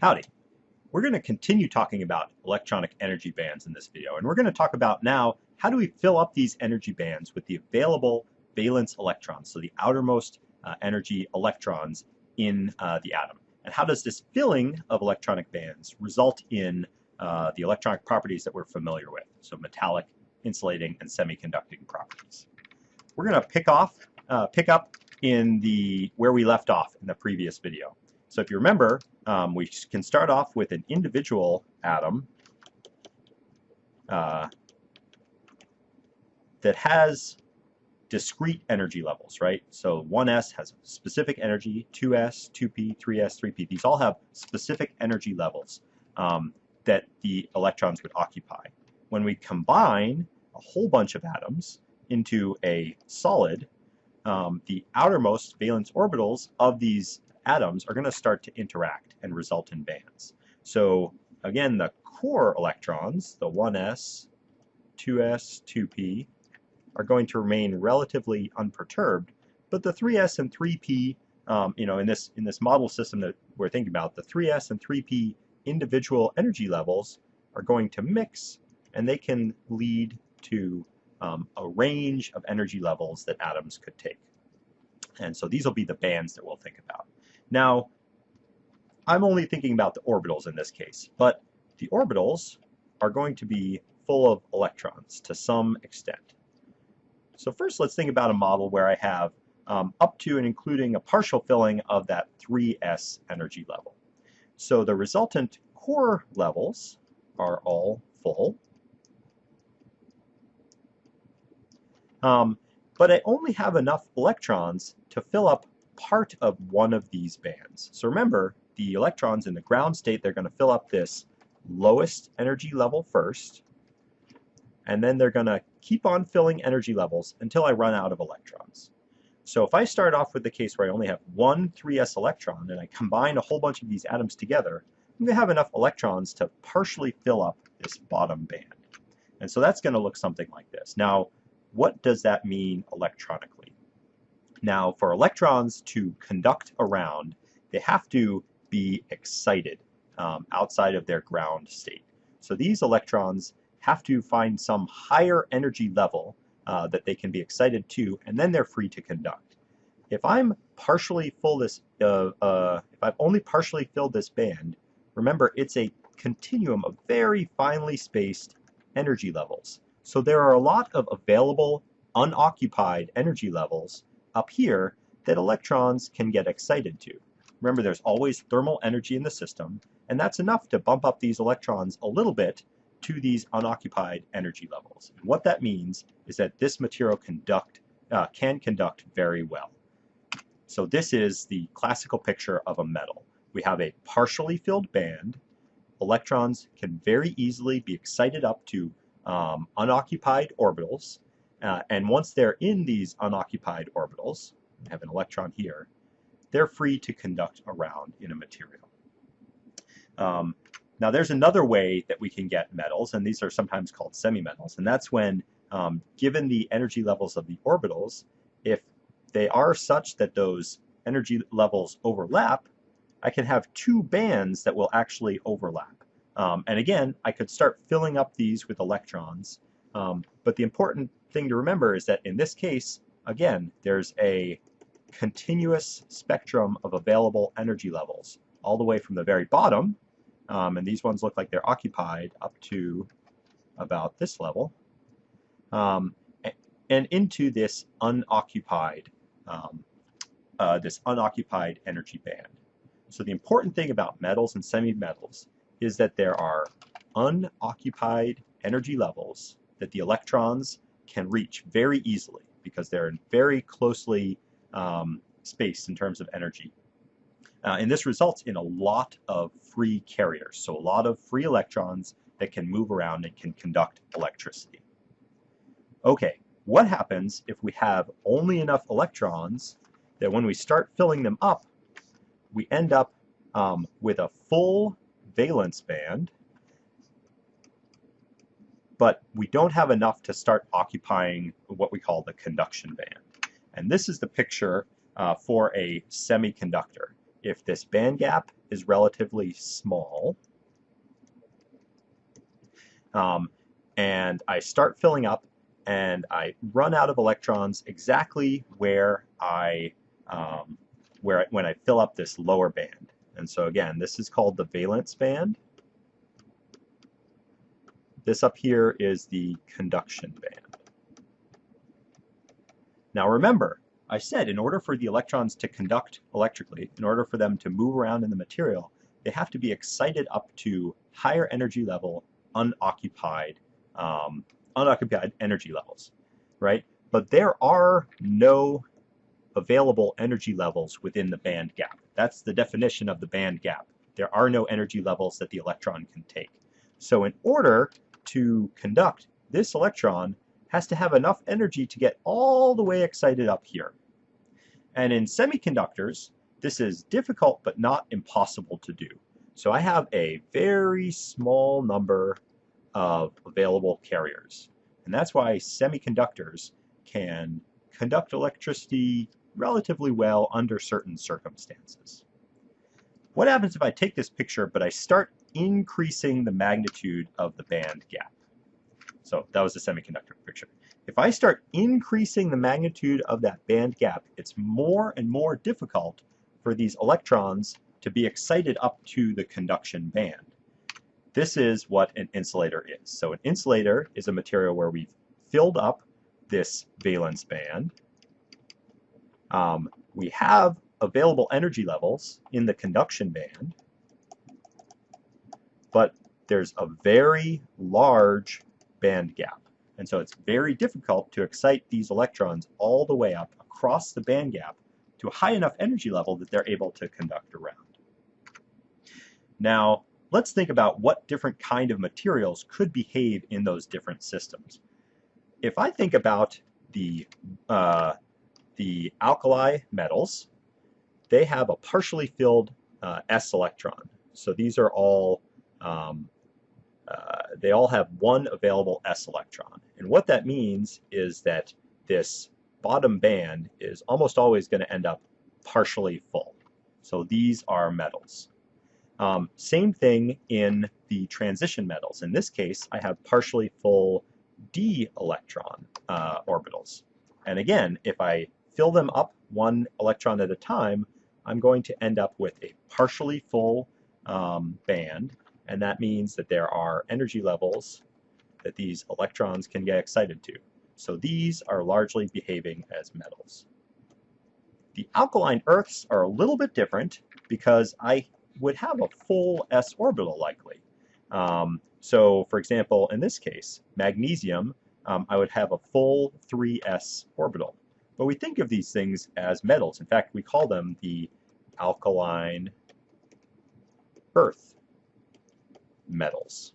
Howdy. We're going to continue talking about electronic energy bands in this video, and we're going to talk about now how do we fill up these energy bands with the available valence electrons, so the outermost uh, energy electrons in uh, the atom. And how does this filling of electronic bands result in uh, the electronic properties that we're familiar with, so metallic, insulating, and semiconducting properties. We're going to pick off, uh, pick up in the where we left off in the previous video. So if you remember, um, we can start off with an individual atom uh, that has discrete energy levels, right? So 1s has specific energy, 2s, 2p, 3s, 3p. These all have specific energy levels um, that the electrons would occupy. When we combine a whole bunch of atoms into a solid, um, the outermost valence orbitals of these atoms are going to start to interact and result in bands. So again, the core electrons, the 1s, 2s, 2p, are going to remain relatively unperturbed, but the 3s and 3p, um, you know, in this in this model system that we're thinking about, the 3s and 3p individual energy levels are going to mix, and they can lead to um, a range of energy levels that atoms could take. And so these will be the bands that we'll think about. Now, I'm only thinking about the orbitals in this case, but the orbitals are going to be full of electrons to some extent. So first let's think about a model where I have um, up to and including a partial filling of that 3s energy level. So the resultant core levels are all full. Um, but I only have enough electrons to fill up part of one of these bands. So remember, the electrons in the ground state, they're going to fill up this lowest energy level first, and then they're going to keep on filling energy levels until I run out of electrons. So if I start off with the case where I only have one 3s electron and I combine a whole bunch of these atoms together, I'm going to have enough electrons to partially fill up this bottom band. And so that's going to look something like this. Now, what does that mean electronically? Now, for electrons to conduct around, they have to be excited um, outside of their ground state. So these electrons have to find some higher energy level uh, that they can be excited to, and then they're free to conduct. If I'm partially full this, uh, uh, if I've only partially filled this band, remember it's a continuum of very finely spaced energy levels. So there are a lot of available unoccupied energy levels up here that electrons can get excited to. Remember, there's always thermal energy in the system, and that's enough to bump up these electrons a little bit to these unoccupied energy levels. And what that means is that this material conduct, uh, can conduct very well. So this is the classical picture of a metal. We have a partially filled band. Electrons can very easily be excited up to um, unoccupied orbitals, uh, and once they're in these unoccupied orbitals, I have an electron here, they're free to conduct around in a material. Um, now there's another way that we can get metals, and these are sometimes called semimetals, and that's when, um, given the energy levels of the orbitals, if they are such that those energy levels overlap, I can have two bands that will actually overlap. Um, and again, I could start filling up these with electrons, um, but the important thing to remember is that in this case, again, there's a continuous spectrum of available energy levels all the way from the very bottom, um, and these ones look like they're occupied up to about this level, um, and into this unoccupied, um, uh, this unoccupied energy band. So the important thing about metals and semi-metals is that there are unoccupied energy levels that the electrons can reach very easily because they're in very closely um, spaced in terms of energy. Uh, and this results in a lot of free carriers, so a lot of free electrons that can move around and can conduct electricity. Okay, what happens if we have only enough electrons that when we start filling them up, we end up um, with a full valence band but we don't have enough to start occupying what we call the conduction band. And this is the picture uh, for a semiconductor. if this band gap is relatively small, um, and I start filling up and I run out of electrons exactly where I um, where when I fill up this lower band. And so again, this is called the valence band. This up here is the conduction band. Now remember, I said in order for the electrons to conduct electrically, in order for them to move around in the material, they have to be excited up to higher energy level unoccupied um, unoccupied energy levels, right? But there are no available energy levels within the band gap. That's the definition of the band gap. There are no energy levels that the electron can take. So in order to conduct, this electron has to have enough energy to get all the way excited up here. And in semiconductors, this is difficult but not impossible to do. So I have a very small number of available carriers. And that's why semiconductors can conduct electricity relatively well under certain circumstances. What happens if I take this picture but I start increasing the magnitude of the band gap? So that was the semiconductor picture. If I start increasing the magnitude of that band gap, it's more and more difficult for these electrons to be excited up to the conduction band. This is what an insulator is. So an insulator is a material where we've filled up this valence band. Um, we have available energy levels in the conduction band, but there's a very large band gap. And so it's very difficult to excite these electrons all the way up across the band gap to a high enough energy level that they're able to conduct around. Now, let's think about what different kind of materials could behave in those different systems. If I think about the, uh, the alkali metals, they have a partially filled uh, s electron. So these are all, um, uh, they all have one available s electron. And what that means is that this bottom band is almost always going to end up partially full. So these are metals. Um, same thing in the transition metals. In this case, I have partially full d electron uh, orbitals. And again, if I fill them up one electron at a time, I'm going to end up with a partially full um, band, and that means that there are energy levels that these electrons can get excited to. So these are largely behaving as metals. The alkaline earths are a little bit different because I would have a full s orbital likely. Um, so for example, in this case, magnesium, um, I would have a full 3s orbital. But we think of these things as metals. In fact, we call them the alkaline earth metals.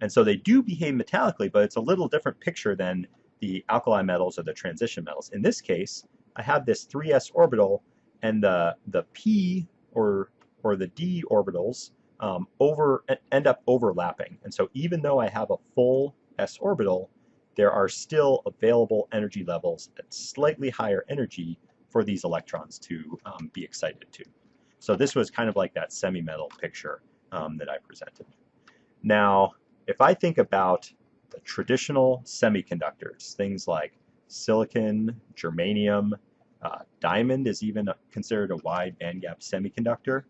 And so they do behave metallically, but it's a little different picture than the alkali metals or the transition metals. In this case, I have this 3s orbital, and the, the p or, or the d orbitals um, over end up overlapping. And so even though I have a full s orbital, there are still available energy levels at slightly higher energy for these electrons to um, be excited to. So this was kind of like that semi-metal picture um, that I presented. Now, if I think about the traditional semiconductors, things like silicon, germanium, uh, diamond is even considered a wide bandgap semiconductor.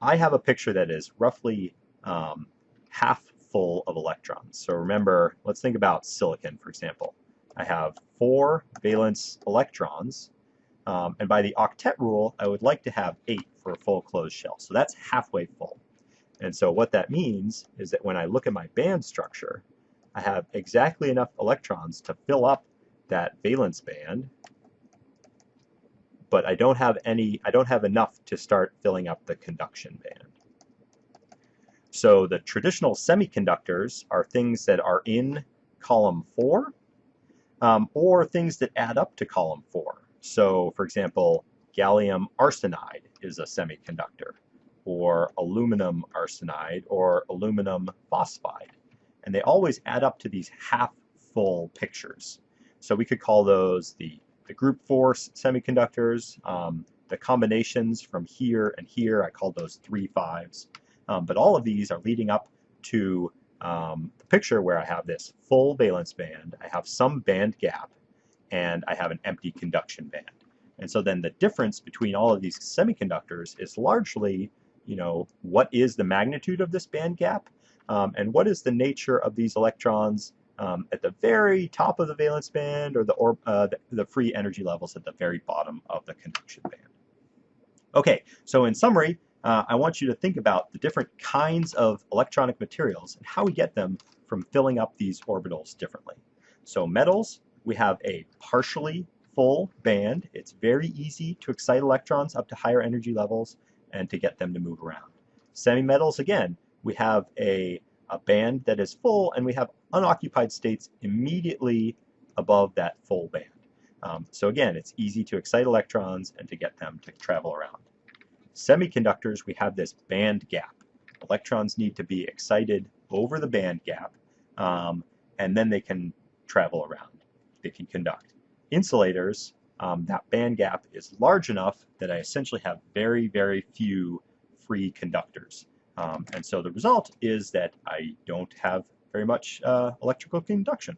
I have a picture that is roughly um, half full of electrons. So remember, let's think about silicon, for example. I have four valence electrons, um, and by the octet rule, I would like to have eight for a full closed shell. So that's halfway full. And so what that means is that when I look at my band structure, I have exactly enough electrons to fill up that valence band but I don't have any, I don't have enough to start filling up the conduction band. So the traditional semiconductors are things that are in column 4 um, or things that add up to column 4. So for example, gallium arsenide is a semiconductor or aluminum arsenide or aluminum phosphide. And they always add up to these half full pictures. So we could call those the the group four semiconductors, um, the combinations from here and here, I call those three fives. Um, but all of these are leading up to um, the picture where I have this full valence band, I have some band gap, and I have an empty conduction band. And so then the difference between all of these semiconductors is largely, you know, what is the magnitude of this band gap, um, and what is the nature of these electrons um, at the very top of the valence band or the, or, uh, the, the free energy levels at the very bottom of the conduction band. Okay, so in summary, uh, I want you to think about the different kinds of electronic materials and how we get them from filling up these orbitals differently. So metals, we have a partially full band. It's very easy to excite electrons up to higher energy levels and to get them to move around. Semi-metals, again, we have a, a band that is full and we have unoccupied states immediately above that full band. Um, so again, it's easy to excite electrons and to get them to travel around. Semiconductors, we have this band gap. Electrons need to be excited over the band gap, um, and then they can travel around. They can conduct. Insulators, um, that band gap is large enough that I essentially have very, very few free conductors. Um, and so the result is that I don't have very much uh, electrical conduction.